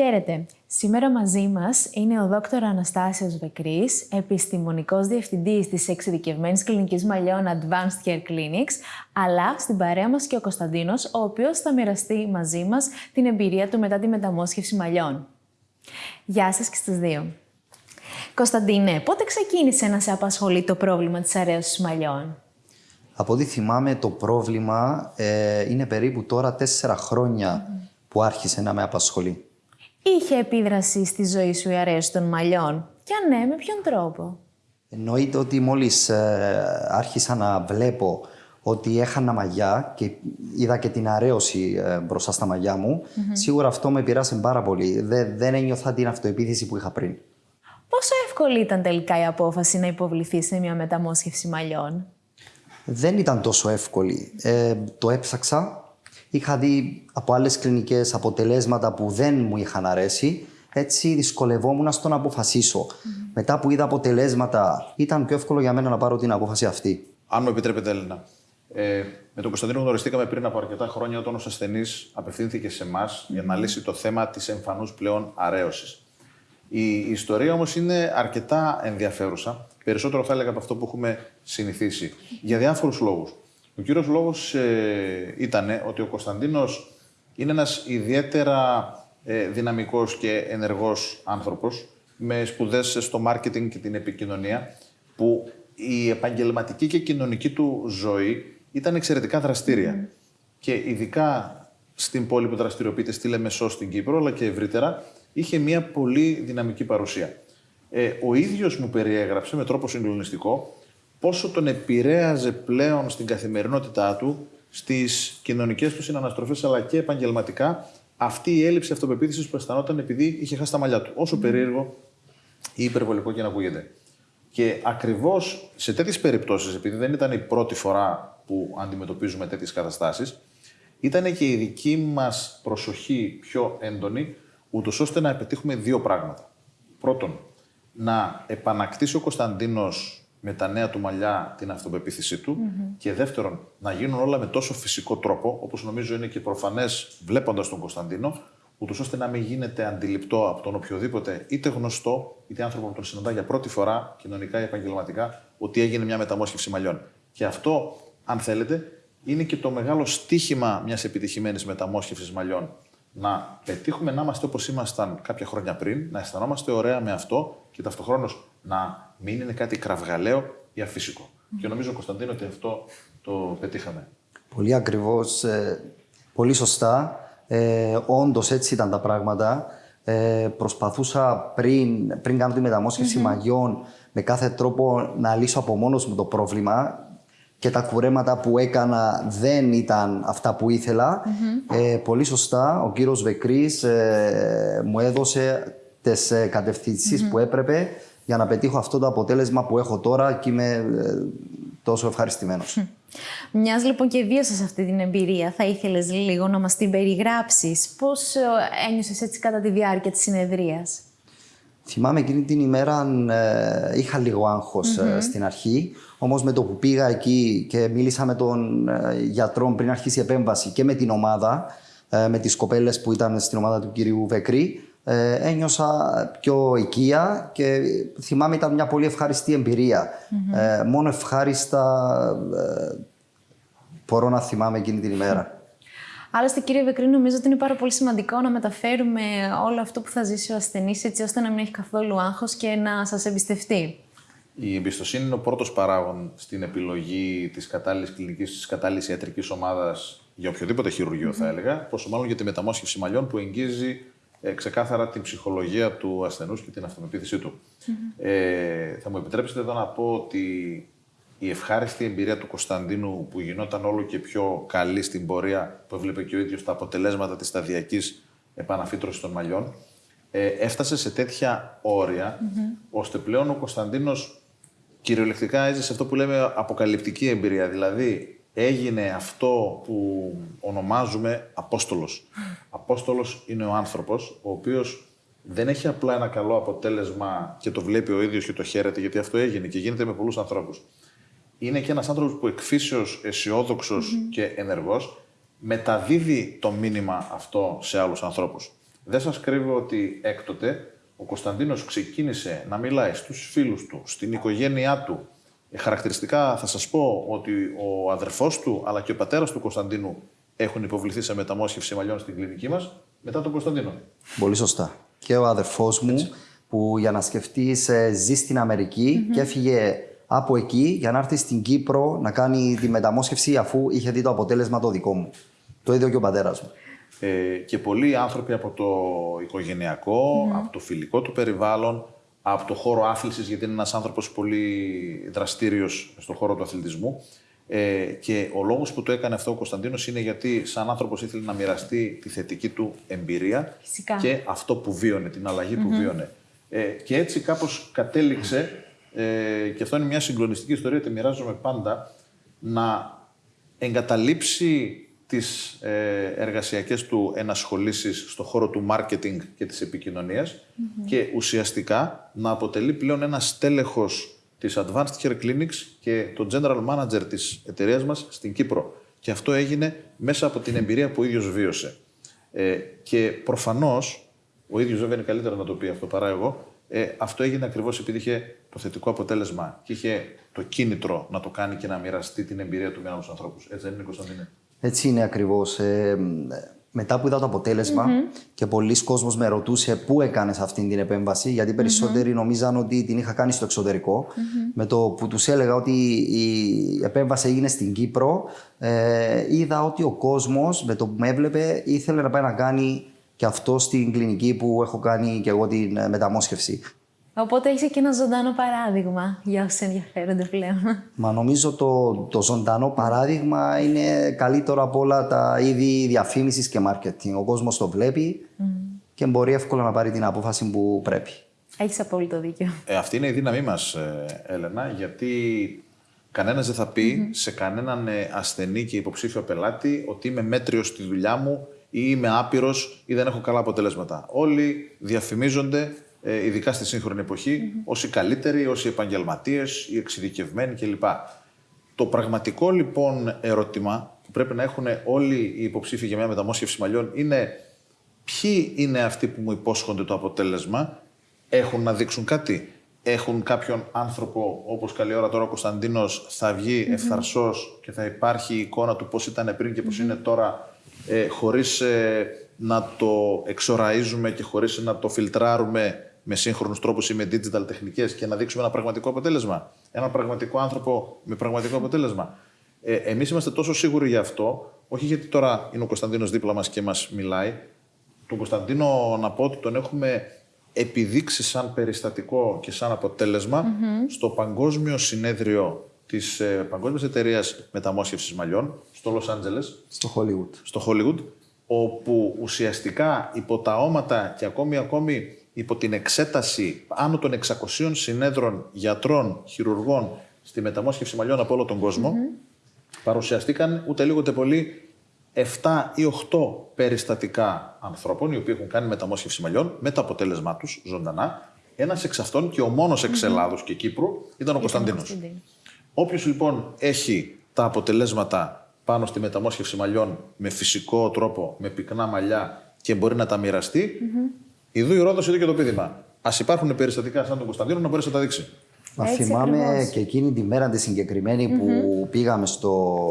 Χαίρετε. Σήμερα μαζί μας είναι ο δόκτωρ Αναστάσιος Βεκρής, επιστημονικός διευθυντής της εξειδικευμένης κλινικής μαλλιών Advanced Care Clinics, αλλά στην παρέα μας και ο Κωνσταντίνος, ο οποίος θα μοιραστεί μαζί μας την εμπειρία του μετά τη μεταμόσχευση μαλλιών. Γεια σας και στους δύο. Κωνσταντίνε, πότε ξεκίνησε να σε απασχολεί το πρόβλημα της αρέωσης μαλλιών; Από ό,τι θυμάμαι το πρόβλημα ε, είναι περίπου τώρα τέσσερα που άρχισε να με απασχολεί. Είχε επίδραση στη ζωή σου η αρέωση των μαλλιών; Και αν ναι, με ποιον τρόπο; Εννοείται ότι μόλις ε, άρχισα να βλέπω ότι έχανα μαλλιά και είδα και την αρέωση ε, μπροστά στα μαλλιά μου, σίγουρα αυτό με πειράσει πάρα πολύ. Δεν, δεν ένιωθα την αυτοεπίθεση που είχα πριν. Πόσο εύκολη ήταν τελικά η απόφαση να υποβληθεί σε μια μεταμόσχευση μαλλιών; Δεν ήταν τόσο εύκολη. Ε, το έψαξα. Είχα δει από άλλες κλινικές αποτελέσματα που δεν μου είχαν αρέσει. Έτσι δυσκολευόμουν στο να αποφασίσω. Μετά που είδα αποτελέσματα, ήταν πιο εύκολο για μένα να πάρω την απόφαση αυτή. Αν μου επιτρέπετε, Έλληνα. Ε, με τον Κωνσταντίνο γνωριστήκαμε πριν από αρκετά χρόνια όταν ο ασθενής απευθύνθηκε σε εμάς για να λύσει το θέμα της εμφανούς πλέον αρέωσης. Η ιστορία όμως είναι αρκετά ενδιαφέρουσα. Περισσότερο θα έλεγα από αυτό που έχουμε συνηθίσει. Για διάφορους λόγους. Ο κύριος λόγος ε, ήταν ότι ο Κωνσταντίνος είναι ένας ιδιαίτερα ε, δυναμικός και ενεργός άνθρωπος με σπουδές στο μάρκετινγκ και την επικοινωνία που η επαγγελματική και κοινωνική του ζωή ήταν εξαιρετικά δραστήρια. Και ειδικά στην πόλη που δραστηριοποιείται στη Λεμεσό στην Κύπρο, αλλά και ευρύτερα, είχε μια πολύ δυναμική παρουσία. Ε, ο ίδιος μου περιέγραψε με τρόπο συγκλονιστικό πόσο τον επηρέαζε πλέον στην καθημερινότητά του, στις κοινωνικές του συναναστροφές, αλλά και επαγγελματικά, αυτή η έλλειψη αυτοπεποίθησης που αισθανόταν επειδή είχε χάσει τα μαλλιά του. Όσο περίεργο ή υπερβολικό και να ακούγεται. Και ακριβώς σε τέτοιες περιπτώσεις, επειδή δεν ήταν η πρώτη φορά που αντιμετωπίζουμε τέτοιες καταστάσεις, ήταν και η δική μας προσοχή πιο έντονη, ούτως ώστε να πετύχουμε δύο πράγματα. Πρώτον, να επανακτήσει ο Κωνσταντίνος με τα νέα του μαλλιά την αυτοπεποίθησή του. Και δεύτερον, να γίνουν όλα με τόσο φυσικό τρόπο, όπως νομίζω είναι και προφανές βλέποντας τον Κωνσταντίνο, ούτως ώστε να μην γίνεται αντιληπτό από τον οποιοδήποτε, είτε γνωστό, είτε άνθρωπο που τον συναντά για πρώτη φορά, κοινωνικά ή επαγγελματικά, ότι έγινε μια μεταμόσχευση μαλλιών. Και αυτό, αν θέλετε, είναι και το μεγάλο στίχημα μιας επιτυχημένης μεταμόσχευσης μαλλιών. Να πετύχουμε να είμαστε όπως ήμασταν κάποια χρόνια πριν, να αισθανόμαστε ωραία με αυτό και ταυτοχρόνως να μην είναι κάτι κραυγαλαίο ή αφύσικο. Και νομίζω, Κωνσταντίνο, ότι αυτό το πετύχαμε. Πολύ ακριβώς, ε, πολύ σωστά. Ε, Όντως έτσι ήταν τα πράγματα. Ε, προσπαθούσα πριν, πριν κάνω τη μεταμόσχευση μαγιών με κάθε τρόπο να λύσω από μόνος μου το πρόβλημα και τα κουρέματα που έκανα δεν ήταν αυτά που ήθελα. Ε, πολύ σωστά, ο κύριος Βεκρής ε, μου έδωσε τις ε, κατευθυνσεις που έπρεπε για να πετύχω αυτό το αποτέλεσμα που έχω τώρα και είμαι ε, τόσο ευχαριστημένος. Μιας λοιπόν και βίωσες αυτή την εμπειρία, θα ήθελες λίγο να μας την περιγράψεις. Πώς ε, ένιωσες έτσι κατά τη διάρκεια της συνεδρίας, Θυμάμαι εκείνη την ημέρα ε, είχα λίγο ε, στην αρχή. Όμως με το που πήγα εκεί και μίλησα με τον ε, γιατρό πριν αρχίσει η επέμβαση και με την ομάδα, με τις κοπέλες που ήταν στην ομάδα του κυρίου Βεκρή, ε, ένιωσα πιο οικία και θυμάμαι ήταν μια πολύ ευχάριστη Ε, μόνο ευχάριστα ε, μπορώ να θυμάμαι εκείνη την ημέρα. Άλλωστε, κύριε Βεκρή, νομίζω ότι είναι πάρα πολύ σημαντικό να μεταφέρουμε όλο αυτό που θα ζήσει ο ασθενής, έτσι ώστε να μην έχει καθόλου άγχος και να σας εμπιστευτεί. Η εμπιστοσύνη είναι ο πρώτος παράγον στην επιλογή της κατάλληλης κλινικής, της κατάλληλης ιατρικής ομάδας για οποιοδήποτε χειρουργείο, θα έλεγα. Πόσο μάλλον για τη μεταμόσχευση μαλλιών που εγγύζει ε, ξεκάθαρα την ψυχολογία του ασθενούς και την αυτοπεποίθησή του. Ε, θα μου επιτρέψετε εδώ να πω ότι η ευχάριστη εμπειρία του Κωνσταντίνου που γινόταν όλο και πιο καλή στην πορεία που έβλεπε και ο ίδιος τα αποτελέσματα της σταδιακής επαναφύτρωσης των μαλλιών ε, έφτασε σε τέτοια ώστε πλέον ο Κωνσταντίνος κυριολεκτικά έζησε αυτό που λέμε αποκαλυπτική εμπειρία. Δηλαδή έγινε αυτό που ονομάζουμε Απόστολος. Απόστολος είναι ο άνθρωπος, ο οποίος δεν έχει απλά ένα καλό αποτέλεσμα και το βλέπει ο ίδιος και το χαίρεται, γιατί αυτό έγινε και γίνεται με πολλούς ανθρώπους. Είναι και ένας άνθρωπος που εκφύσεως και ενεργός μεταδίδει το μήνυμα αυτό σε άλλους ανθρώπους. Δεν σας κρύβω ότι έκτοτε ο Κωνσταντίνος ξεκίνησε να μιλάει στους φίλους του, στην οικογένειά του. Ε, χαρακτηριστικά θα σας πω ότι ο αδερφός του αλλά και ο πατέρας του Κωνσταντίνου έχουν υποβληθεί σε μεταμόσχευση μαλλιών στην κλινική μας μετά τον Κωνσταντίνο. Πολύ σωστά. Και ο αδερφός μου που για να σκεφτείς ε, ζει στην αμερικη και έφυγε από εκεί για να έρθει στην Κύπρο να κάνει τη μεταμόσχευση αφού είχε δει το αποτέλεσμα το δικό μου. Το ίδιο και ο πατέρας μου. Ε, και πολλοί άνθρωποι από το οικογενειακό, από το φιλικό του περιβάλλον, από το χώρο άθλησης, γιατί είναι ένας άνθρωπος πολύ δραστήριος στον χώρο του αθλητισμού. Ε, και ο λόγος που το έκανε αυτό ο Κωνσταντίνος είναι γιατί σαν άνθρωπος ήθελε να μοιραστεί τη θετική του εμπειρία Φυσικά. και αυτό που βίωνε, την αλλαγή που βίωνε. Ε, και έτσι κάπως κατέληξε, ε, και αυτό είναι μια συγκλονιστική ιστορία, τη μοιράζομαι πάντα, να εγκαταλείψει τις ε, εργασιακές του ενασχολήσεις στο χώρο του marketing και της επικοινωνιας και ουσιαστικά να αποτελεί πλέον ένα στέλεχος της Advanced Hair Clinics και το General Manager της εταιρείας μας στην Κύπρο. Και αυτό έγινε μέσα από την εμπειρία που ο ίδιος βίωσε. Ε, και προφανώς, ο ίδιος βέβαια είναι καλύτερο να το πει αυτό παρά εγώ, ε, αυτό έγινε ακριβώς επειδή είχε το θετικό αποτέλεσμα και είχε το κίνητρο να το κάνει και να μοιραστεί την εμπειρία του με άλλους ανθρώπους. Έτσι δεν είναι, Κωνσταντίνε; Έτσι είναι ακριβώς. Ε, μετά που είδα το αποτελεσμα και πολλοί κόσμος με ρωτούσε πού έκανες αυτή την επέμβαση, γιατί περισσότεροι νομίζαν ότι την είχα κάνει στο εξωτερικο Με το που τους έλεγα ότι η επέμβαση έγινε στην Κύπρο, ε, είδα ότι ο κόσμος με το που με έβλεπε ήθελε να πάει να κάνει και αυτό στην κλινική που έχω κάνει και εγώ την ε, μεταμόσχευση. Οπότε είσαι και ένα ζωντανό παράδειγμα για όσοι ενδιαφέρονται πλέον. Μα νομίζω το, το ζωντανό παράδειγμα είναι καλύτερο από όλα τα είδη διαφήμισης και marketing. Ο κόσμος το βλέπει και μπορεί εύκολα να πάρει την απόφαση που πρέπει. Έχεις απόλυτο δίκιο. Ε, αυτή είναι η δύναμή μας, ε, Έλενα, γιατί κανένας δεν θα πει σε κανέναν ε, ασθενή και υποψήφιο πελάτη ότι είμαι μέτριος στη δουλειά μου ή είμαι άπειρος ή δεν έχω καλά αποτελέσματα. Όλοι διαφημίζονται ε, ειδικά στη σύγχρονη εποχή, mm-hmm. ως οι καλύτεροι, ως οι επαγγελματίες, οι εξειδικευμένοι κλπ. Το πραγματικό λοιπόν ερώτημα που πρέπει να έχουν όλοι οι υποψήφοι για μια μεταμόσχευση μαλλιών είναι ποιοι είναι αυτοί που μου υπόσχονται το αποτέλεσμα, έχουν να δείξουν κάτι; Έχουν κάποιον άνθρωπο, όπως καλή ώρα τώρα ο Κωνσταντίνος, θα βγει mm-hmm. ευθαρσός και θα υπάρχει η εικόνα του πώς ήταν πριν και πώς είναι τώρα, ε, χωρίς ε, να το εξοραίζουμε και χωρίς να το φιλτράρουμε με σύγχρονους τρόπους ή με digital τεχνικές και να δείξουμε ένα πραγματικό αποτέλεσμα. Ένα πραγματικό άνθρωπο με πραγματικό αποτέλεσμα. Ε, Εμείς είμαστε τόσο σίγουροι γι' αυτό, όχι γιατί τώρα είναι ο Κωνσταντίνος δίπλα μας και μας μιλάει. Τον Κωνσταντίνο να πω ότι τον έχουμε επιδείξει σαν περιστατικό και σαν αποτελεσμα στο Παγκόσμιο Συνέδριο της ε, Παγκόσμιας Εταιρείας Μεταμόσχευσης Μαλλιών στο Λο Άντζελε. Στο Hollywood. Στο Hollywood, όπου ουσιαστικά υπό τα όματα και ακόμη ακόμη υπό την εξέταση άνω των 600 συνέδρων γιατρών, χειρουργών στη μεταμόσχευση μαλλιών από όλο τον κόσμο, παρουσιαστήκαν ούτε λίγο ούτε πολύ 7 ή 8 περιστατικά ανθρώπων οι οποίοι έχουν κάνει μεταμόσχευση μαλλιών με το αποτέλεσμά τους ζωντανά. Ένας εξ αυτών και ο μόνος εξ Ελλάδος και Κύπρου ήταν ο Κωνσταντίνος. Όποιος λοιπόν έχει τα αποτελέσματα πάνω στη μεταμόσχευση μαλλιών με φυσικό τρόπο, με πυκνά μαλλιά και μπορεί να τα μοιραστεί, Ιδού η Ρόδος, είδε και το πείδημα. Α υπάρχουν περιστατικά σαν τον Κωνσταντίνο να μπορέσει να τα δείξεις. Μα θυμάμαι και εκείνη τη μέρα τη συγκεκριμενη που πήγαμε στο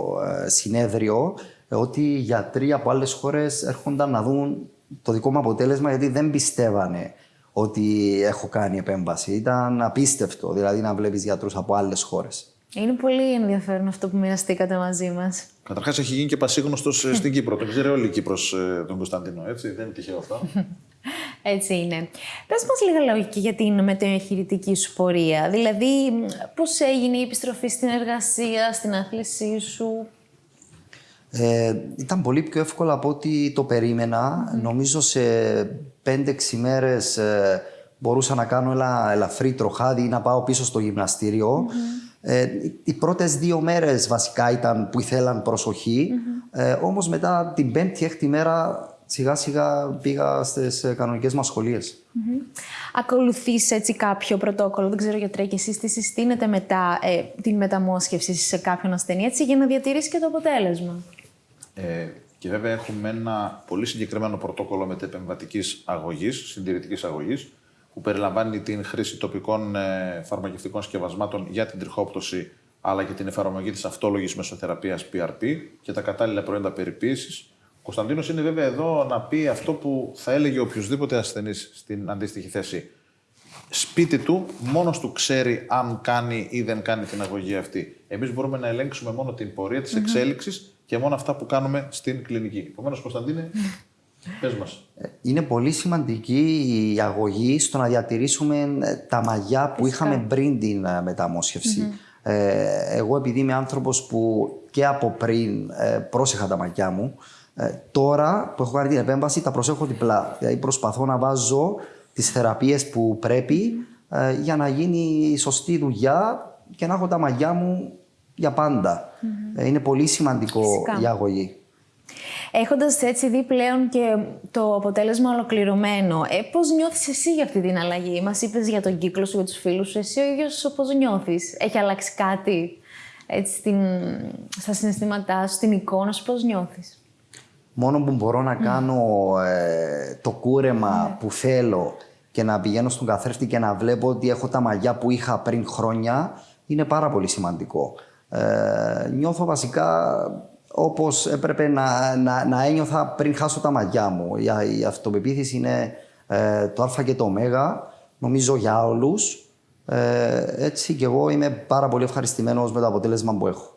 ε, συνέδριο ότι οι γιατροί από άλλες χώρες έρχονταν να δουν το δικό μου αποτέλεσμα γιατί δεν πιστεύανε ότι έχω κάνει επέμβαση. Ήταν απίστευτο δηλαδή να βλέπεις γιατρούς από άλλες χώρες. Είναι πολύ ενδιαφέρον αυτό που μοιραστήκατε μαζί μας. Καταρχάς, έχει γίνει και πασίγνωστος ε, στην Κύπρο. Τον ξέρει όλη η Κύπρος ε, τον Κωνσταντίνο, έτσι; Δεν είναι τυχαίο αυτό. Έτσι είναι. Πες μας λίγα λόγια για την μετεοχειρητική σου πορεία. Δηλαδή, πώς έγινε η επιστροφή στην εργασία, στην άθλησή σου; Ε, ήταν πολύ πιο εύκολο από ό,τι το περίμενα. Νομίζω σε 5-6 μέρες ε, μπορούσα να κάνω ένα ελαφρύ τροχάδι ή να πάω πίσω στο γυμναστήριο. Ε, οι πρώτες δύο μέρες βασικά ήταν που ήθελαν προσοχή. Ε, όμως μετά την πέμπτη-έκτη μέρα σιγά σιγά πήγα στις ε, κανονικές μας σχολίες. Mm-hmm. Ακολουθείς έτσι κάποιο πρωτόκολλο, δεν ξέρω γιατρέ και εσείς τι συστήνετε μετά ε, την μεταμόσχευση σε κάποιον ασθενή έτσι για να διατηρήσει και το αποτέλεσμα; Ε, Και βέβαια έχουμε ένα πολύ συγκεκριμένο πρωτόκολλο μετεπεμβατική αγωγής, συντηρητικής αγωγής, που περιλαμβάνει την χρήση τοπικών ε, φαρμακευτικών σκευασμάτων για την τριχόπτωση, αλλά και την εφαρμογή της αυτόλογης μεσοθεραπείας PRP και τα κατάλληλα προϊόντα περιποίησης. Ο Κωνσταντίνος είναι βέβαια εδώ να πει αυτό που θα έλεγε οποιοδήποτε ασθενής στην αντίστοιχη θέση. Σπίτι του, μόνος του ξέρει αν κάνει ή δεν κάνει την αγωγή αυτή. Εμείς μπορούμε να ελέγξουμε μόνο την πορεία της εξέλιξης και μόνο αυτά που κάνουμε στην κλινική. Επομένως, Κωνσταντίνε, πες μας. Είναι πολύ σημαντική η αγωγή στο να διατηρήσουμε ε, τα μαλλιά που είχαμε πριν την ε, μεταμοσχευση Ε, εγώ επειδή είμαι άνθρωπος που και από πριν ε, πρόσεχα τα μαλλιά μου, ε, τώρα που έχω κάνει την επέμβαση τα προσέχω διπλά. Δηλαδή προσπαθώ να βάζω τις θεραπείες που πρέπει ε, για να γίνει η σωστή δουλειά και να έχω τα μαλλιά μου για παντα Ε, είναι πολύ σημαντικό Φυσικά. η αγωγή. Έχοντας έτσι δει πλέον και το αποτέλεσμα ολοκληρωμένο, ε, πώς νιώθεις εσύ για αυτή την αλλαγή; Μας είπες για τον κύκλο σου, για τους φίλους σου. Εσύ ο ίδιος πώς νιώθεις; Έχει αλλάξει κάτι έτσι, στην, στα συναισθήματά σου, στην εικόνα σου, πώς νιώθεις; Μόνο που μπορώ να κάνω ε, το κούρεμα που θέλω και να πηγαίνω στον καθρέφτη και να βλέπω ότι έχω τα μαλλιά που είχα πριν χρόνια είναι πάρα πολύ σημαντικό. Ε, νιώθω βασικά όπως έπρεπε να, να, να ένιωθα πριν χάσω τα μαλλιά μου. Η, η αυτοπεποίθηση είναι ε, το α και το ω, νομίζω για όλους. Ε, έτσι και εγώ είμαι πάρα πολύ ευχαριστημένος με το αποτέλεσμα που έχω.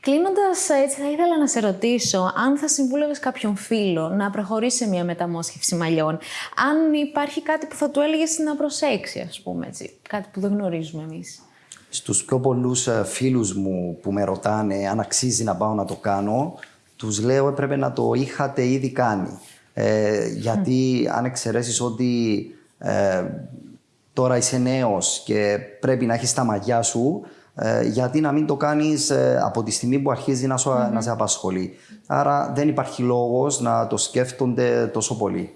Κλείνοντας, έτσι, θα ήθελα να σε ρωτήσω αν θα συμβούλευες κάποιον φίλο να προχωρήσει σε μια μεταμόσχευση μαλλιών. Αν υπάρχει κάτι που θα του έλεγες να προσέξει, ας πούμε έτσι. Κάτι που δεν γνωρίζουμε εμείς. Στους πιο πολλούς ε, φίλους μου που με ρωτάνε αν αξίζει να πάω να το κάνω, τους λέω έπρεπε να το είχατε ήδη κάνει. Ε, γιατί αν εξαιρέσεις ότι ε, τώρα είσαι νέος και πρέπει να έχεις τα μαλλιά σου, ε, γιατί να μην το κάνεις ε, από τη στιγμή που αρχίζει να, σου, να σε απασχολεί. Άρα δεν υπάρχει λόγος να το σκέφτονται τόσο πολύ.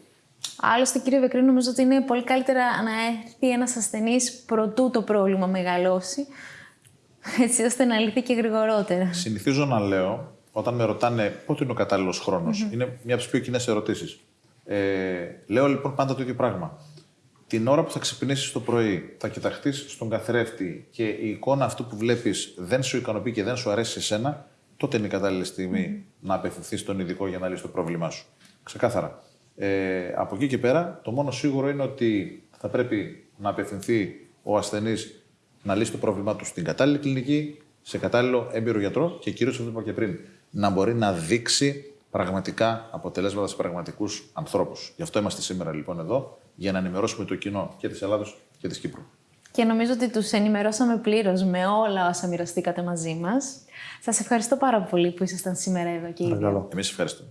Άλλωστε, κύριε Βεκρή, νομίζω ότι είναι πολύ καλύτερα να έρθει ένας ασθενής προτού το πρόβλημα μεγαλώσει, έτσι ώστε να λυθεί και γρηγορότερα. Συνηθίζω να λέω, όταν με ρωτάνε πότε είναι ο κατάλληλος είναι μια από τις πιο κοινές ερωτήσεις. Ε, λέω λοιπόν πάντα το ίδιο πράγμα. Την ώρα που θα ξυπνήσεις το πρωί, θα κοιταχτείς στον καθρέφτη και η εικόνα αυτού που βλέπεις δεν σου ικανοποιεί και δεν σου αρέσει εσένα, τότε είναι η κατάλληλη στιγμή να απευθυνθείς στον ειδικό για να λύσει το πρόβλημά σου. Ξεκάθαρα. Ε, από εκεί και πέρα, το μόνο σίγουρο είναι ότι θα πρέπει να απευθυνθεί ο ασθενής να λύσει το πρόβλημά του στην κατάλληλη κλινική, σε κατάλληλο έμπειρο γιατρό και κυρίως αυτό που είπα και πριν, να μπορεί να δείξει πραγματικά αποτελέσματα σε πραγματικούς ανθρώπους. Γι' αυτό είμαστε σήμερα λοιπόν εδώ, για να ενημερώσουμε το κοινό και της Ελλάδος και της Κύπρου. Και νομίζω ότι τους ενημερώσαμε πλήρως με όλα όσα μοιραστήκατε μαζί μας. Σας ευχαριστώ πάρα πολύ που ήσασταν σήμερα εδώ και οι δύο. Παρακαλώ. Εμείς ευχαριστούμε.